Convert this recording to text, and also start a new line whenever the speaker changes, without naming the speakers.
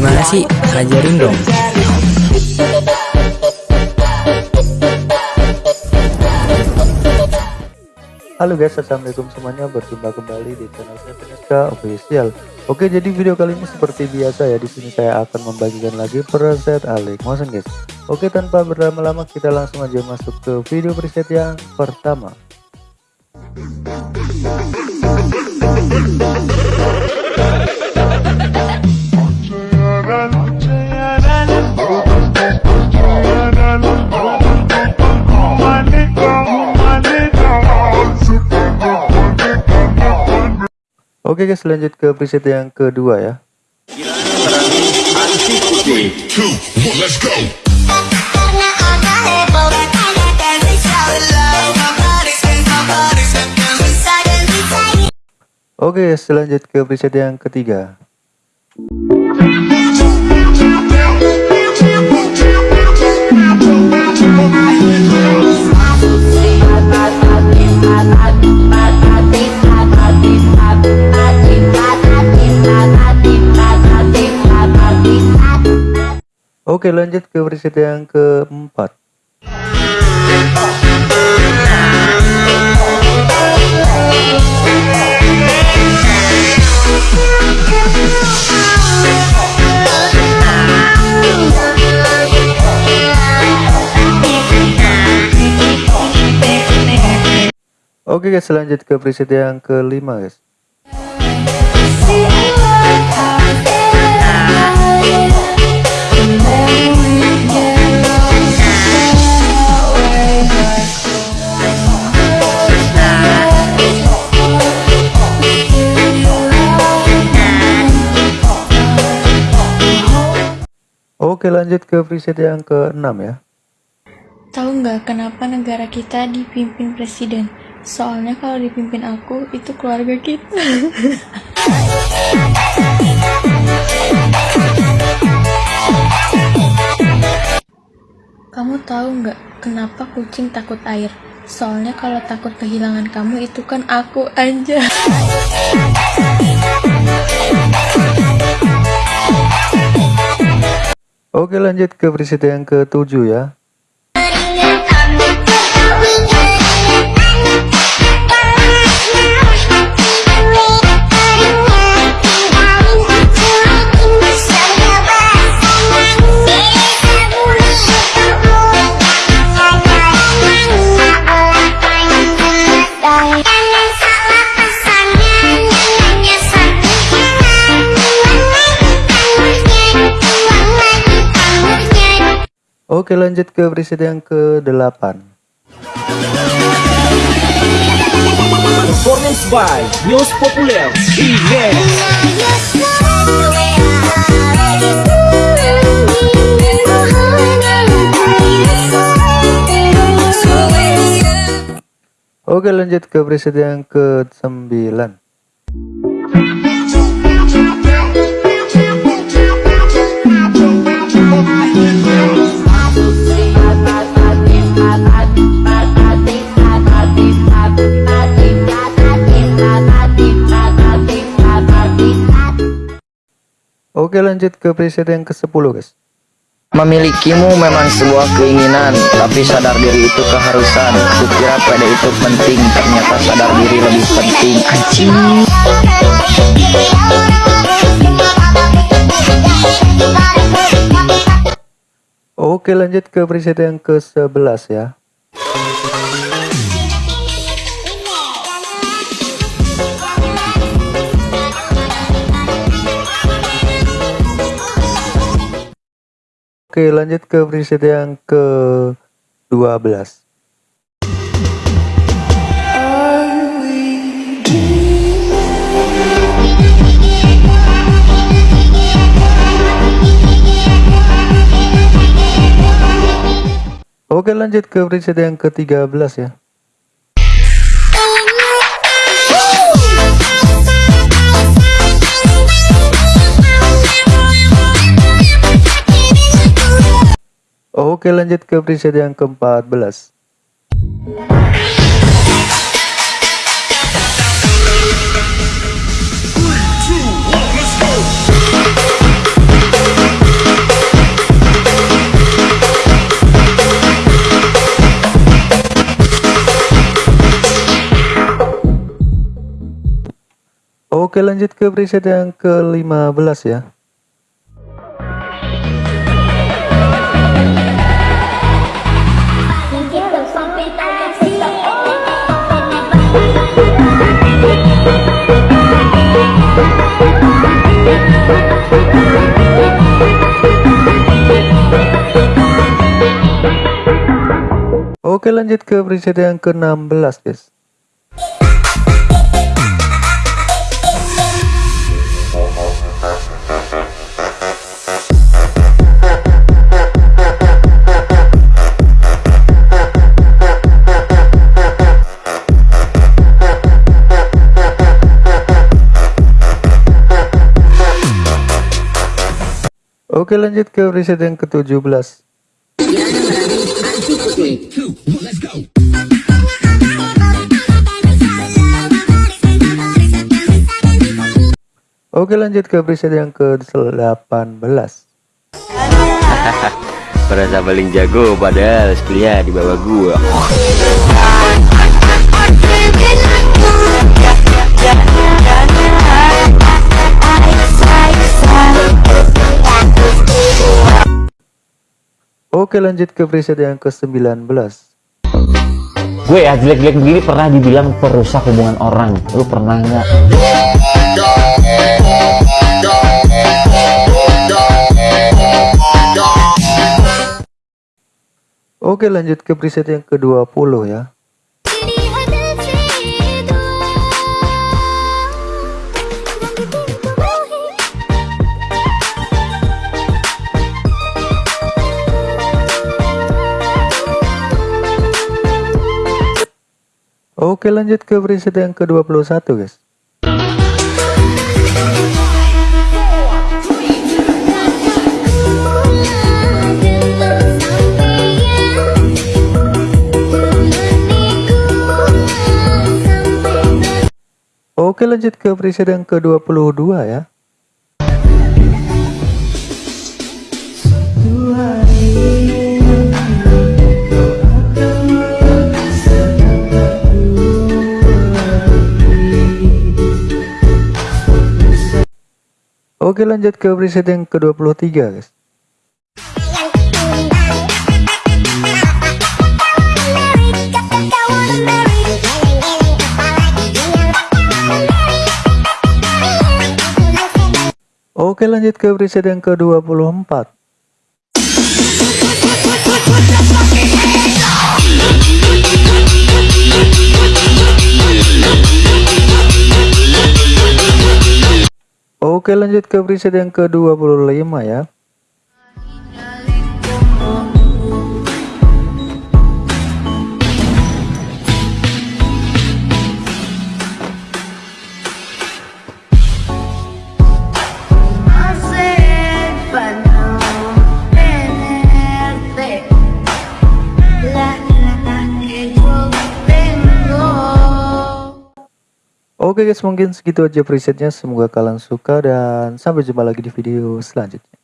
Gimana sih? Ajarin dong.
Halo guys, assalamualaikum semuanya. Berjumpa kembali di channel saya Official. Oke, jadi video kali ini seperti biasa ya. Di sini saya akan membagikan lagi preset Alex Motion guys. Oke, tanpa berlama-lama kita langsung aja masuk ke video preset yang pertama. Oke guys lanjut ke preset yang kedua ya. Oke selanjut ke preset yang ketiga Oke lanjut ke preset yang keempat. Oke guys lanjut ke preset yang kelima guys Oke lanjut ke preset yang ke-6 ya
Tahu nggak kenapa negara kita dipimpin presiden? Soalnya kalau dipimpin aku, itu keluarga kita. Kamu tahu nggak kenapa kucing takut air? Soalnya kalau takut kehilangan kamu itu kan aku aja.
Oke lanjut ke preset yang ke-7 ya Oke lanjut ke preset yang ke-8
Performance by News Populer
Oke lanjut ke preset yang ke-9 Oke lanjut ke preset yang ke-10 guys
Memilikimu memang sebuah keinginan, tapi sadar diri itu keharusan. Kukira pada itu penting, ternyata sadar diri lebih penting. Anjing.
Oke lanjut ke preset yang ke-11 ya Oke lanjut ke preset yang ke-12 Oke lanjut ke preset yang ke-13 ya Oke lanjut ke preset yang ke-14 Oke lanjut ke preset yang ke-15 ya. Oke lanjut ke preset yang ke-16 guys. Oke lanjut ke preset yang ke-17 Oke lanjut ke preset yang ke-18
Merasa paling jago padahal skillnya di bawah gua
Oke lanjut ke preset yang ke-19
gue ya jelek-jelek begini pernah dibilang perusak hubungan orang. Lu pernah nggak?
Oke lanjut ke preset yang ke-20 ya Oke lanjut ke preset yang ke-21 guys. Oke lanjut ke preset yang ke-22 ya Oke lanjut ke preset yang ke-23 guys. Oke lanjut ke preset yang ke-24 Oke lanjut ke preset yang ke-25 ya Oke guys mungkin segitu aja presetnya. Semoga kalian suka dan sampai jumpa lagi di video selanjutnya